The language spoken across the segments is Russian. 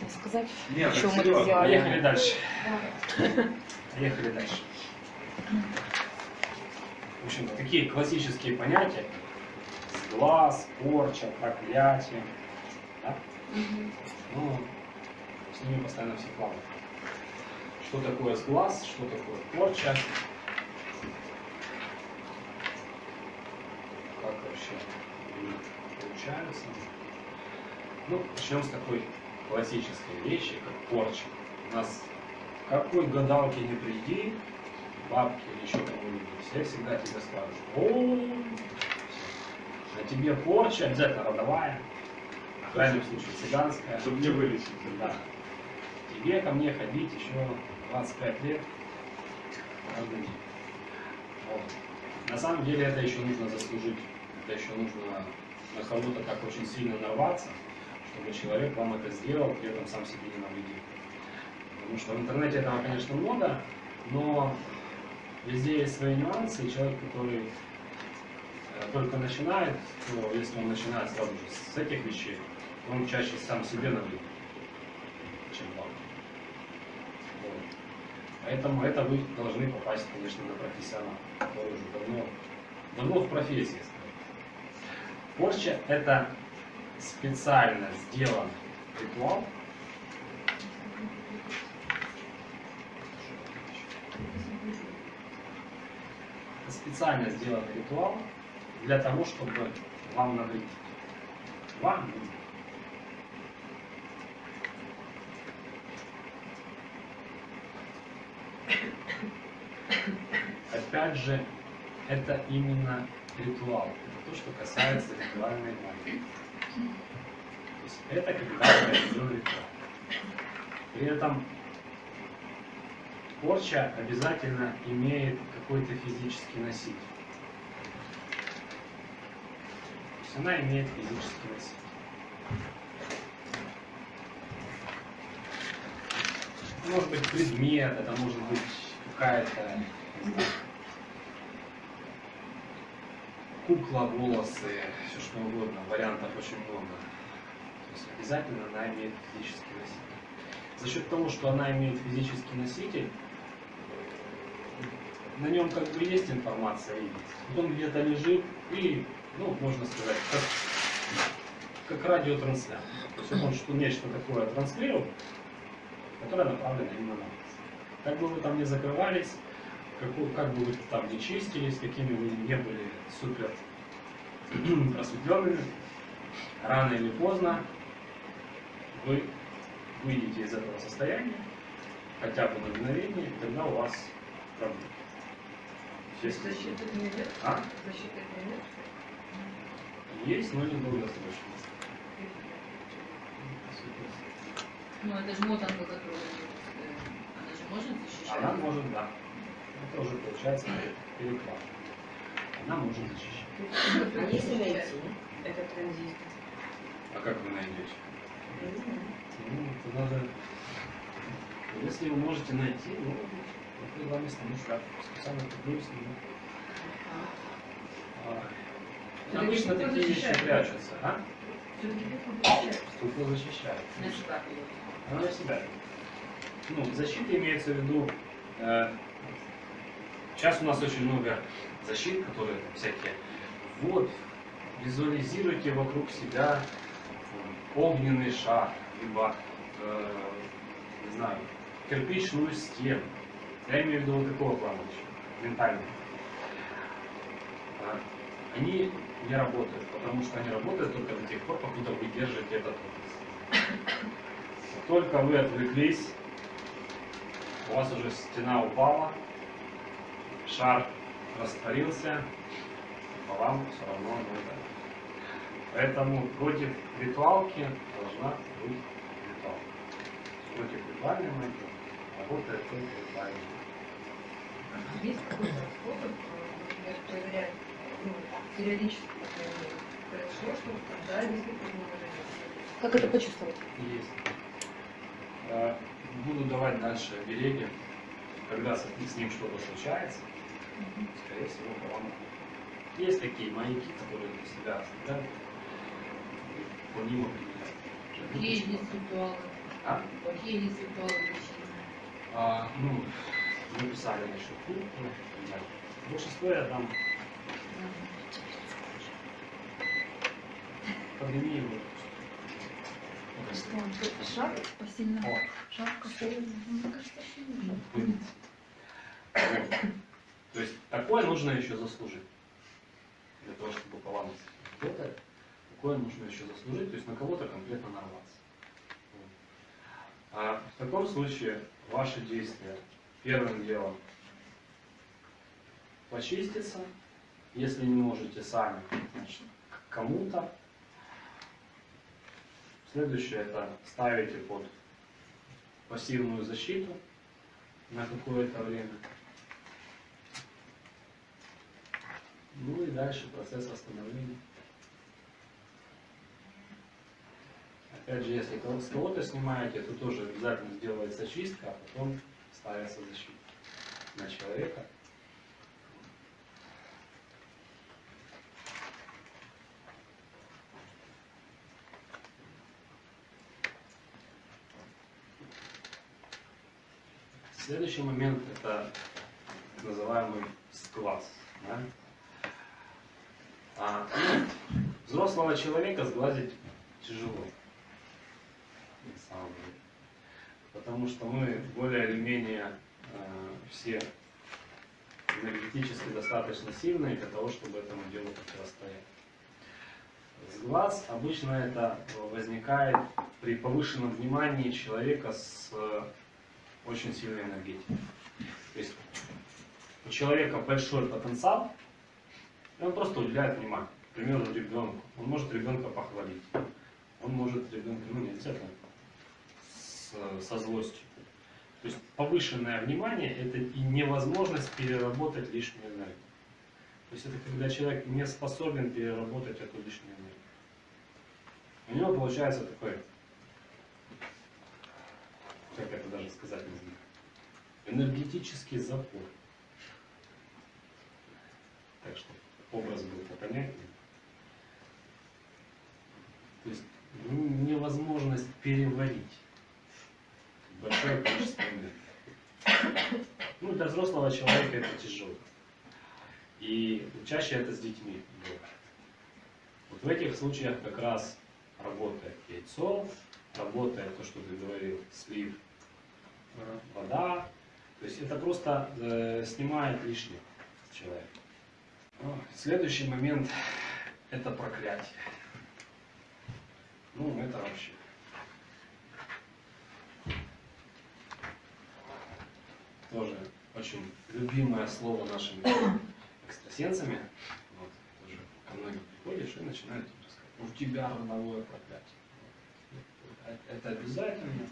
Можно сказать, Нет, почему мы сделали. поехали дальше. Поехали дальше. В общем, такие классические понятия. Сглаз, порча, проклятие. Да? Ну, с ними постоянно все плавают. Что такое сглаз, что такое порча. Как вообще они получаются. Ну, начнем с такой классической вещи, как порча. У нас какой гадалке не приди, бабки или еще кого-нибудь, все всегда тебе скажут, о, на тебе порча, обязательно родовая, в крайнем случае цыганская. Чтобы не вылечить. Да. Тебе ко мне ходить еще 25 лет каждый день. Вот. На самом деле это еще нужно заслужить. Это еще нужно на кого-то так очень сильно нарваться, чтобы человек вам это сделал, при этом сам себе не навредил. Потому что в интернете этого, конечно, много, но везде есть свои нюансы, и человек, который э, только начинает, то если он начинает сразу же с этих вещей, он чаще сам себе навредит, чем вам. Поэтому это вы должны попасть, конечно, на профессионала, который уже давно, давно в профессии. Порча – это специально сделан Это специально сделан ритуал для того, чтобы вам навредить. Вам навредить. Опять же, это именно ритуал. Это то, что касается ритуальной магии. То есть это произведен ритуал. При этом порча обязательно имеет какой-то физический носитель. То есть она имеет физический носитель. Может быть предмет, это может быть какая-то кукла, волосы, все что угодно, вариантов очень много. То есть обязательно она имеет физический носитель. За счет того, что она имеет физический носитель, на нем как бы есть информация, и вот он где-то лежит, и, ну, можно сказать, как, как радиотранслятор. То есть он что нечто такое транслирует, которое направлено именно на вас. Как бы вы там не закрывались, как, вы- как бы вы там не чистились, какими вы не были супер просветленными, рано или поздно вы выйдете из этого состояния, хотя бы на мгновение, и тогда у вас проблемы. Защиты от нет? А? Защиты от нет? Есть, но не долгосрочно. Ну, это же мотанка, которую э, она же может защищать? Она может, да. Это уже получается переклад. Она может защищать. А если найти этот транзит? А как вы найдете? Ну, это надо... Если вы можете найти, ну, я предлагаю стану шкаф. Специально куплю с ним. А, Обычно такие вещи прячутся, а? Все-таки защищает. Она на себя. Ну, защита имеется в виду... э, сейчас у нас очень много защит, которые всякие. Вот, визуализируйте вокруг себя э, огненный шар, либо, э, не знаю, кирпичную стену. Я имею в виду вот такого плана еще, ментального. А, Они не работают, потому что они работают только до тех пор, покуда вы держите этот образ. Только вы отвлеклись, у вас уже стена упала, шар растворился, по вам все равно ударит. Поэтому против ритуалки должна быть ритуалка. Против ритуальной магии работает только ритуальная. Есть какой-то способ, э, например, проверять, ну, периодически, мере, произошло что-то, да, действительно. Как это почувствовать? Есть. Э, Буду давать дальше береги. Когда с ним что-то случается, скорее всего, вам. Есть такие маяки, которые для себя оставляют, ним определяют. Какие есть ритуалы? А? Плохие ритуалы лечения. А, ну, мы писали насчет культа, да. Большинство я там пандемии вот. Он шаг посильно? О, Шапка Мне кажется, что не шапка. будет. Вот. То есть такое нужно еще заслужить. Для того, чтобы поломать такое нужно еще заслужить, то есть на кого-то конкретно нарваться. А в таком случае ваши действия первым делом почиститься, если не можете сами, значит, кому-то. Следующее это ставите под пассивную защиту на какое-то время. Ну и дальше процесс восстановления. Опять же, если с кого-то снимаете, то тоже обязательно сделается чистка, а потом ставится защита на человека. Следующий момент это называемый сглаз. да. А, взрослого человека сглазить тяжело. На самом деле. Потому что мы более или менее э, все энергетически достаточно сильные для того, чтобы этому делу противостоять. Сглаз обычно это возникает при повышенном внимании человека с э, очень сильной энергетикой. То есть у человека большой потенциал, и он просто уделяет внимание. К примеру, ребенку. Он может ребенка похвалить. Он может ребенка, ну обязательно, с- со злостью. То есть повышенное внимание это и невозможность переработать лишнюю энергию. То есть это когда человек не способен переработать эту лишнюю энергию. У него получается такой, как это даже сказать не знаю, энергетический запор. Так что образ был попонятнее. То есть ну, невозможность переварить большое количество энергии. Ну, для взрослого человека это тяжело. И чаще это с детьми бывает. Вот в этих случаях как раз работает яйцо, работает то, что ты говорил, слив, э, вода. То есть это просто э, снимает лишнее человека. Ну, Следующий момент – это проклятие. Ну, это вообще. Тоже очень любимое слово нашими экстрасенсами. Вот, тоже ко многим приходишь и начинают рассказывать. «Ну, У тебя родовое проклятие. Это- обязательно.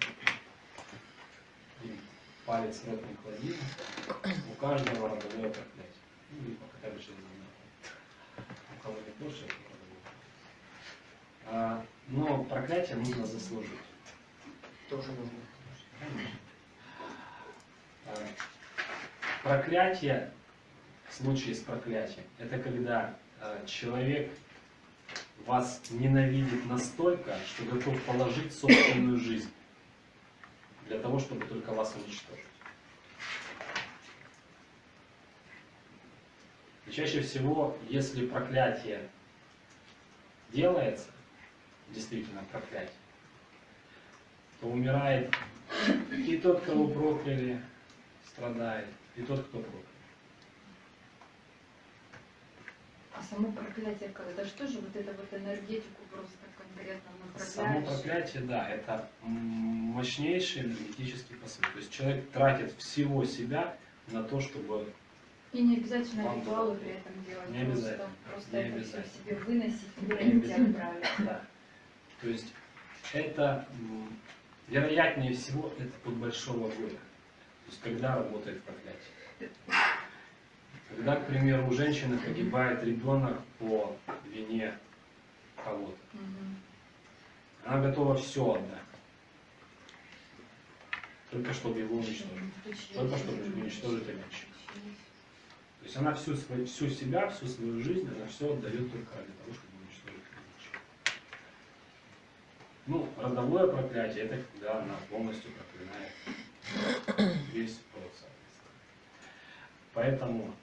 И палец в рот не клади. У каждого родовое проклятие. Ну, либо хотя бы через кого не больше. А, Но проклятие нужно заслужить. Тоже нужно. А, Проклятие, в случае с проклятием, это когда а, человек вас ненавидит настолько, что готов положить собственную жизнь для того, чтобы только вас уничтожить. Чаще всего, если проклятие делается, действительно проклятие, то умирает и тот, кого прокляли, страдает, и тот, кто проклял. А само проклятие, это что же вот это вот энергетику просто конкретно Само направляешь? проклятие, да, это мощнейший энергетический посыл. То есть человек тратит всего себя на то, чтобы И не обязательно Вам ритуалы при этом делать. Не обязательно. Просто, просто Не это обязательно. все себе выносить, Не выронить и отправить. Да. То есть это, вероятнее всего, это от большого горя. То есть когда работает проклятие. Когда, к примеру, у женщины погибает ребенок по вине кого-то. Она готова все отдать. Только чтобы его уничтожить. Только чтобы уничтожить обидчика. То есть она всю, свою, всю себя, всю свою жизнь, она все отдает только ради того, чтобы уничтожить обидчика. Ну, родовое проклятие это когда она полностью проклинает весь род. Поэтому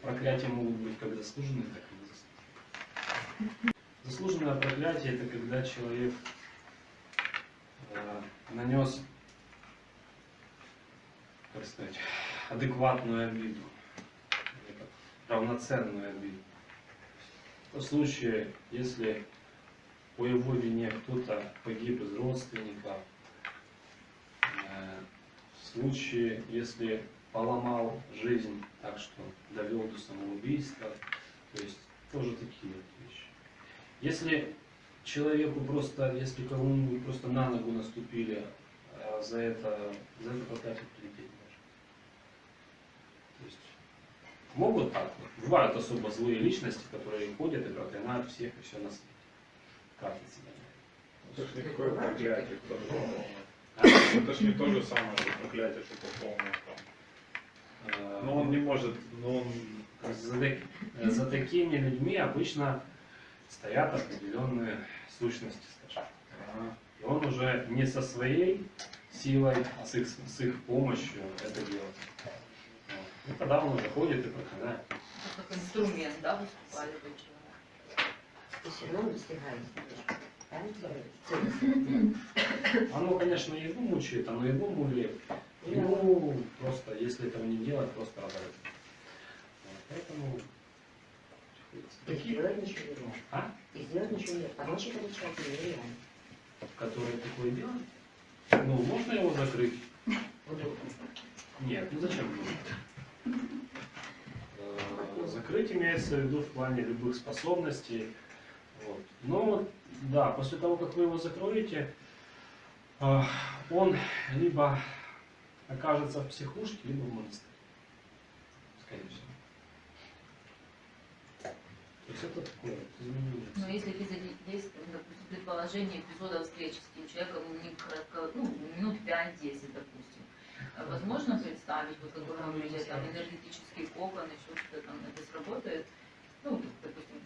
проклятия могут быть как заслуженные, так и незаслуженные. Заслуженное проклятие это когда человек э, нанес, как сказать, адекватную обиду, равноценную обиду. В случае, если по его вине кто-то погиб из родственников, э, в случае, если поломал жизнь так, что довел до самоубийства, то есть тоже такие вещи. Если человеку просто, если кому-нибудь просто на ногу наступили, а за это, за это проклятие прилететь может. То есть могут так. Бывают особо злые личности, которые ходят и проклинают всех и все на свете. Как это себя Это ж не такое проклятие, кто же. А? Это ж не то же самое, что проклятие, что полное там. Э, Но он не может, но он За, так- за такими людьми обычно стоят определенные сущности, скажем. И он уже не со своей силой, а с их, с их помощью это делает. И тогда он уже ходит и проклинает. Как инструмент, да, выступали бы человек. Ты все равно достигаешь. Оно, конечно, его мучает, оно его мулит. Ему просто, если этого не делать, просто разорвет. Вот. Поэтому И сделать ничего нельзя. А? И сделать ничего нельзя. Помочь этому человеку нереально. который такое делает, ну, можно его закрыть? Нет, ну зачем нужно? Закрыть имеется в виду в плане любых способностей. Вот. Но да, после того, как вы его закроете, э, он либо окажется в психушке, либо в монастыре. Скорее всего. То есть это такое изменение. Но если есть, допустим, предположение эпизода встречи с этим человеком, не кратко, ну, минут 5-10, допустим, а возможно представить, вот как вы говорите, там энергетический кокон, еще что-то там, это сработает, ну, допустим,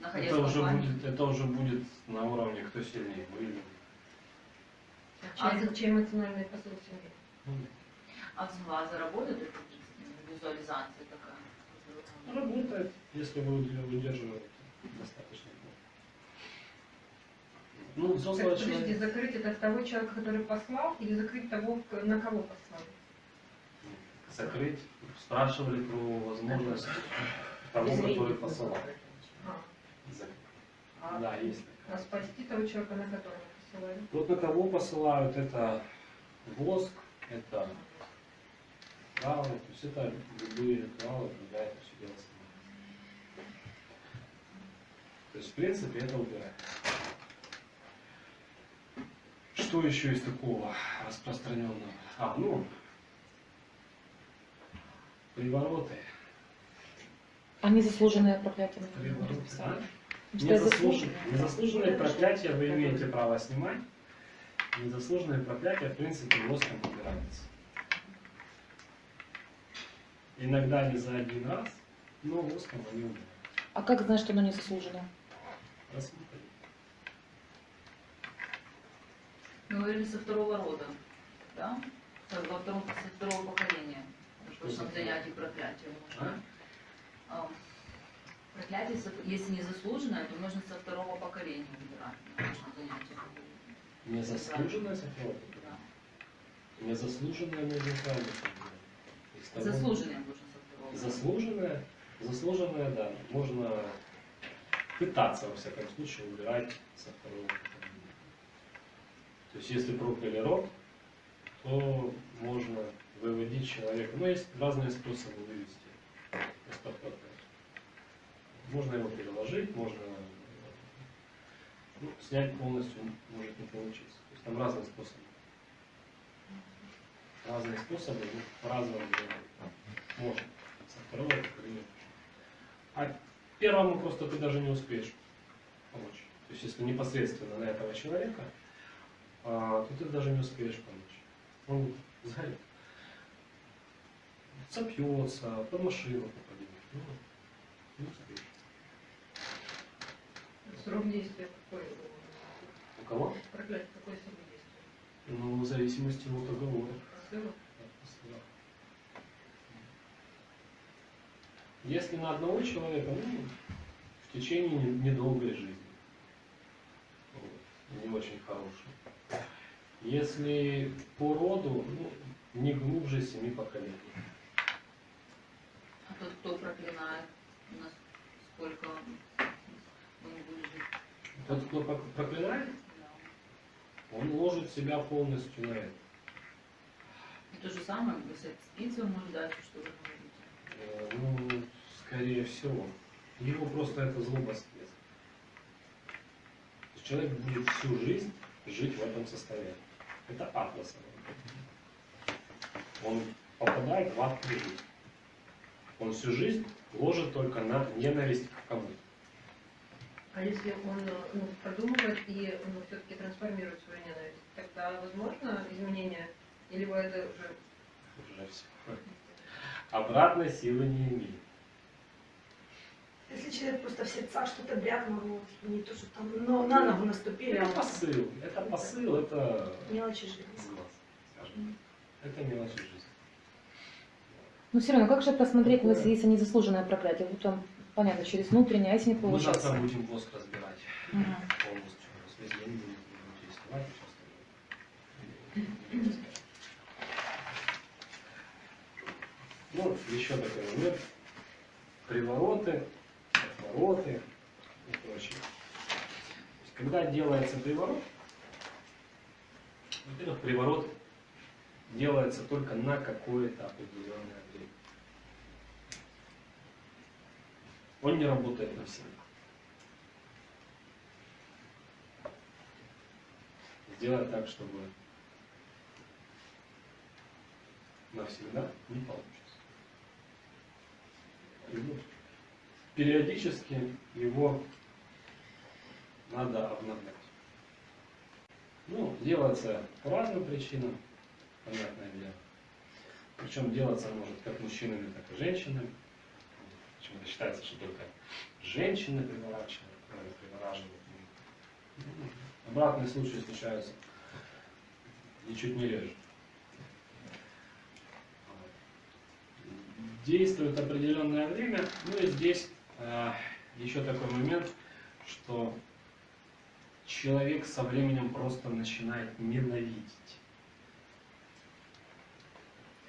находясь Это в уже, компании. будет, это уже будет на уровне, кто сильнее, вы или А чей, чей эмоциональный посыл сильнее? А с глаза работает эта визуализация такая? Работает, если вы ее выдерживаете достаточно. Ну, взрослого Подождите, человека закрыть это того человека, который послал, или закрыть того, на кого послал? закрыть, спрашивали про возможность того, который посылал. А, а, Да, есть а спасти того человека, на которого посылали? Вот на кого посылают, это воск, это ритуалы, то есть это любые ритуалы, когда это все дело снимается. То есть, в принципе, это убирает. Что еще из такого распространенного? А, ну, привороты. А незаслуженное проклятие мы не Привороты. а? Незаслуженные, незаслуженные проклятия вы имеете право снимать. Незаслуженные проклятия, в принципе, воском убираются. Иногда не за один раз, но воском они убираются. А как знать, что оно незаслуженное? Рассмотрим. Мы говорили со второго рода, да? Со, во втором, со второго поколения. В прошлом за занятии проклятия можно. А? А, Проклятие, со- если не заслуженное, то можно со второго поколения убирать на нашем занятии. Незаслуженное сохранение? Да. Незаслуженное убирать. Из того- Заслуженное можно со второго. Заслуженное, заслуженное, да, можно пытаться, во всяком случае, убирать со второго. То есть, если прокляли род, то можно выводить человека. Ну, есть разные способы вывести из-под. Можно его переложить, можно ну, снять полностью может не получиться. То есть там разные способы. Разные способы, ну, по-разному. Можно. Со второго поколения. А первому просто ты даже не успеешь помочь. То есть, если непосредственно на этого человека, то ты даже не успеешь помочь. Он сгорит. Сопьется, под машину попадет. Ну, не успеешь. Срок действия какой? У кого? Проклятие, какой срок действия? Ну, в зависимости от договора. Если на одного человека, ну, в течение не- недолгой жизни. Вот, Не очень хорошей. Если по роду, ну, не глубже семи поколений. А тот, кто проклинает, у нас сколько он он будет жить? Тот, кто проклинает, Да. он ложит себя полностью на это. И то же самое, если спица может дать, что вы говорите. Э, Ну, скорее всего. Его просто это злоба съест. То есть Человек будет всю жизнь жить в этом состоянии. Это атлас. Он попадает в ад жизни. Он всю жизнь ложит только на ненависть к кому-то. А если он ну, продумывает и ну, все-таки трансформирует свою ненависть, тогда возможно изменение? Или вы это уже... Уже все. Обратной силы не имеет. Если человек просто в сердцах что-то брякнул, вот, не то, что там, но на ногу наступили, а Это посыл. Это посыл, это мелочи жизни. глаз, скажем. Это мелочи жизни. Но все равно, как же посмотреть, ну, если есть незаслуженное проклятие? Вот там, понятно, через внутреннее, а если не Мы завтра получается? будем воск разбирать Мгм. полностью. Весь день будем действовать и все остальное. Ну, еще такой момент. Привороты, отвороты и прочее. Когда делается приворот, во-первых, приворот делается только на какое-то определенное время. Он не работает навсегда. Сделать так, чтобы навсегда не получится. Вот Периодически его надо обновлять. Ну, делается по разным причинам, понятное дело. Причем делаться может как мужчинами, так и женщинами. Почему-то считается, что только женщины приворачивают, э, привораживают. Ну, Обратные случаи случаются ничуть не реже. Действует определенное время, ну и здесь еще такой момент, что человек со временем просто начинает ненавидеть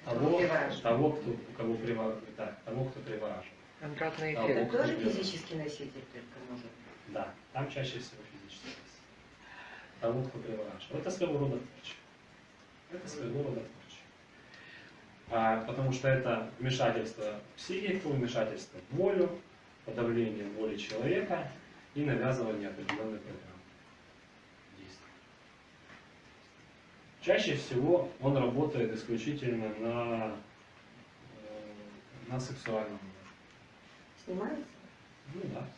того, Привораживает. того кто, кого привор- да, того, кто привораживает. Обратный эффект. Это тоже физический носитель только может. Да, там чаще всего физический воздействие. Того, кто привораживает. Это своего рода порча. Это своего рода порча. А, потому что это вмешательство в психику, вмешательство в волю, подавление воли человека и навязывание определенной программы действий. Чаще всего он работает исключительно на, э, на сексуальном уровне. Снимается? Ну да, снимается.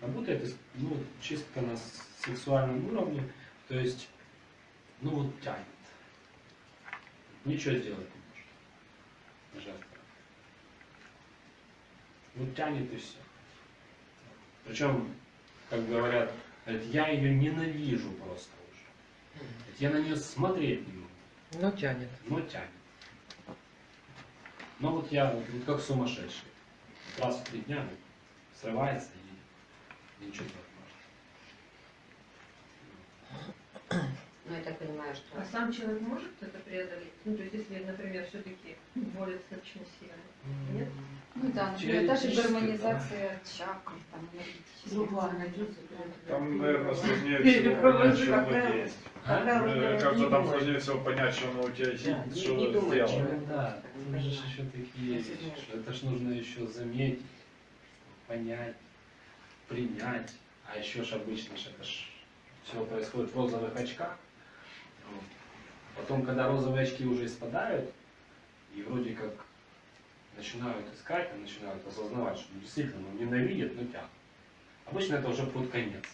Работает ну, чисто на сексуальном уровне, то есть, ну вот тянет. Ничего сделать не может. Жертва. Вот тянет и все. Причем, как говорят, я ее ненавижу просто уже. Я на нее смотреть не могу, Но тянет. но тянет. Но вот я вот, как сумасшедший. Раз в три дня ну, срывается и ничего может. Ну, я так понимаю, что... А сам человек может это преодолеть? Ну, то есть, если, например, все-таки воля достаточно сильная. Нет? Ну да, например, та же Теоретически, гармонизация чакр, там, энергетических. Другая найдется. Там, наверное, сложнее всего что оно какая- есть. Не там сложнее всего понять, что оно у тебя есть, Да, не- что не думает, сделано. Ну да, тут же еще такие вещи, что это ж нужно еще заметить, понять, принять. А еще ж обычно ж это ж все происходит в розовых очках. Вот. Потом, когда розовые очки уже спадают, и вроде как начинают искать, и начинают осознавать, что действительно ну, ненавидят, но тянут. Обычно это уже под конец.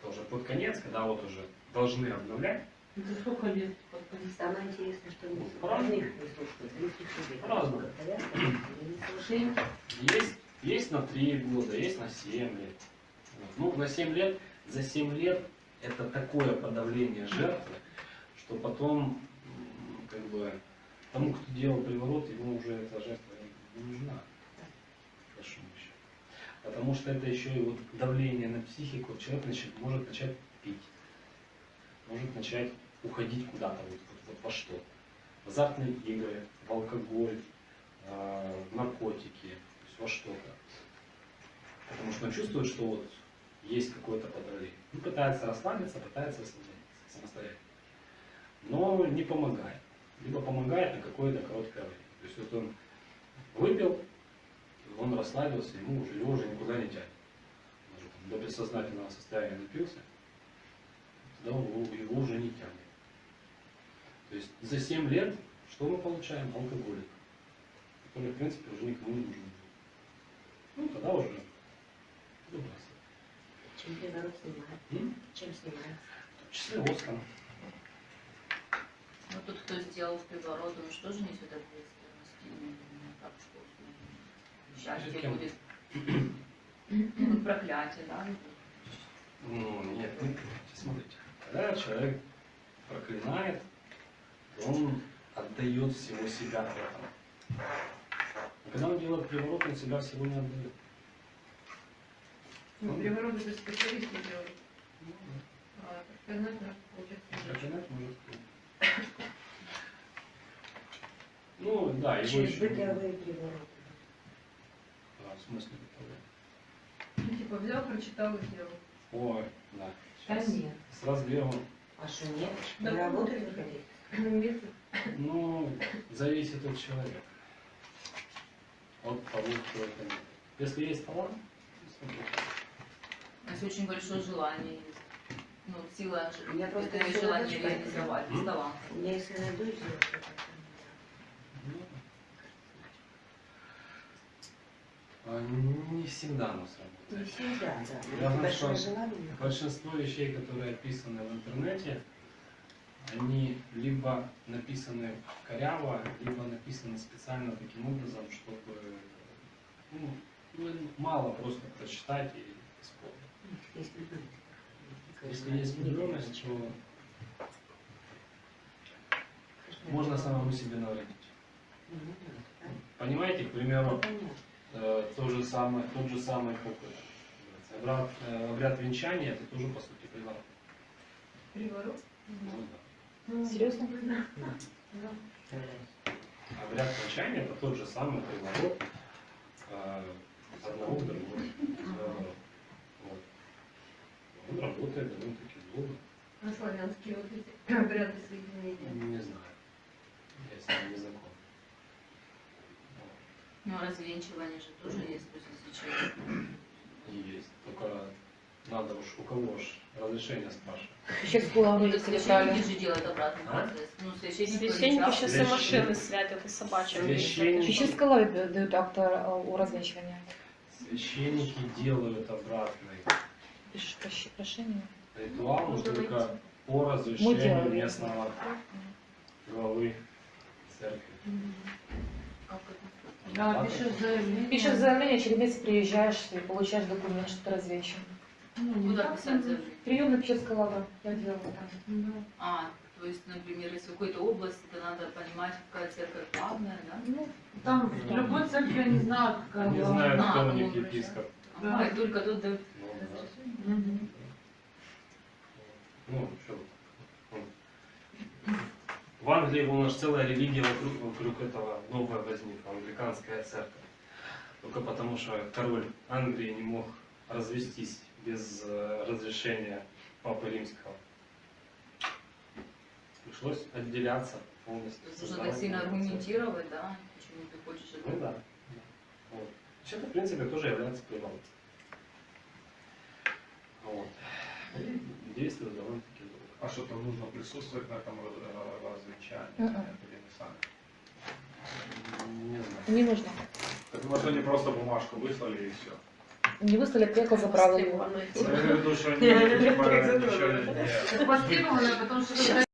Это уже под конец, когда вот уже должны обновлять. За сколько лет подходить? Самое интересное, что. По-разному. Повязка, или не слушают. Есть, есть на 3 года, есть на 7 лет. Вот. Ну, на 7 лет, за 7 лет это такое подавление жертвы, что потом, как бы, тому, кто делал приворот, ему уже эта жертва не нужна. Потому что это еще и вот давление на психику, человек начнет, может начать пить, может начать уходить куда-то, вот, вот- вот во что. В азартные игры, в алкоголь, э, в наркотики, то есть во что-то. Потому что он чувствует, что вот есть какое-то подавление. Он пытается расслабиться, пытается самостоятельно. Но не помогает. Либо помогает на какое-то короткое время. То есть вот он выпил, он расслабился, ему уже, его уже никуда не тянет. Он уже там до бессознательного состояния напился, тогда его, его уже не тянет. То есть за 7 лет что мы получаем? Алкоголик, который, в принципе, уже никому не нужен. Ну, тогда уже выбрасывать. Чем приворот снимает? Чем снимает? В том числе воском. Ну, тот, кто сделал приворот, он же тоже несет ответственность. Ну, так что ну, счастье будет. Ну, проклятие, да? Ну, нет, не смотрите. Когда человек проклинает, то он отдает всего себя этому. А когда он делает приворот, он себя всего не отдает. Ну, приворот это специалисты делают. А проклинать надо, получается, не Проклинать может кто. Ну, да, его Через еще... бытовые привороты. А, в смысле бытовые? Ну, типа взял, прочитал и сделал. Ой, да. Да Сейчас нет. С разгревом. А что нет? Да. Не работает выходить? Метод. Ну, зависит от человека. От того, кто это делает. Если есть талант, то сработает. Если очень большое желание есть. Ну, сила Я просто это если желание задачка- реализовать, таланта. Я если найду сделаю, Ну, а, Не всегда оно Не сработает. всегда, да. Большое что желание. Большинство вещей, которые описаны в интернете, они либо написаны коряво, либо написаны специально таким образом, чтобы ну, ну, мало просто прочитать и исполнить. Если есть влюбленность, то можно самому себе навредить. Понимаете, к примеру, то же самое, тот же самый это, обряд, э, обряд венчания, это тоже по сути приворот. Приворот? Ну да. Ну, Серьезно? Да. Обряд венчания это тот же самый приворот э, одного к другому. Он работает довольно-таки долго. А славянские вот эти обряды соединения. Не знаю. Я с ним не знаком. Ну, а развенчивание же тоже есть, если человек Есть. Только надо уж у кого ж разрешение спрашивать. Еще с головы Ну, священники же делают обратный А? процесс. Ну, священники Священники не сейчас и машины святят, и собачьи. Священник. Пещерской лаве дают акт о развенчивании. Священники делают обратный Пишешь прощ- прошение. ритуал, но Можно только найти. по разрешению местного главы церкви. Как это? Да, пишешь заявление. Пишешь заявление, через месяц приезжаешь и получаешь документ, что ты развенчан. Ну, не Куда так, писать ну, заявление? Прием на Пещерской лавы. Я делала там. да. А, то есть, например, если в какой-то области, то надо понимать, какая церковь главная, да? Ну, там в любой церкви они знают, какая Не главная. знаю, А, кто у ну, них епископ. Ага, и только тут дают Ну, да. Мгм. Ну, что? В Англии у нас целая религия вокруг, вокруг этого новая возникла, англиканская церковь. Только потому, что король Англии не мог развестись без э, разрешения Папы Римского. Пришлось отделяться полностью. Нужно так сильно аргументировать, да, почему ты хочешь это. Ну да. Вот. Есть это, в принципе, тоже является приворотом. Вот. И действует довольно-таки долго. А что там нужно присутствовать на этом э, или не сами? Не знаю. Не нужно. Так может они просто бумажку выслали и все. Не выслали, приехал, забрал его. Я имею в виду, что они ничего не... Это востребовано, потому что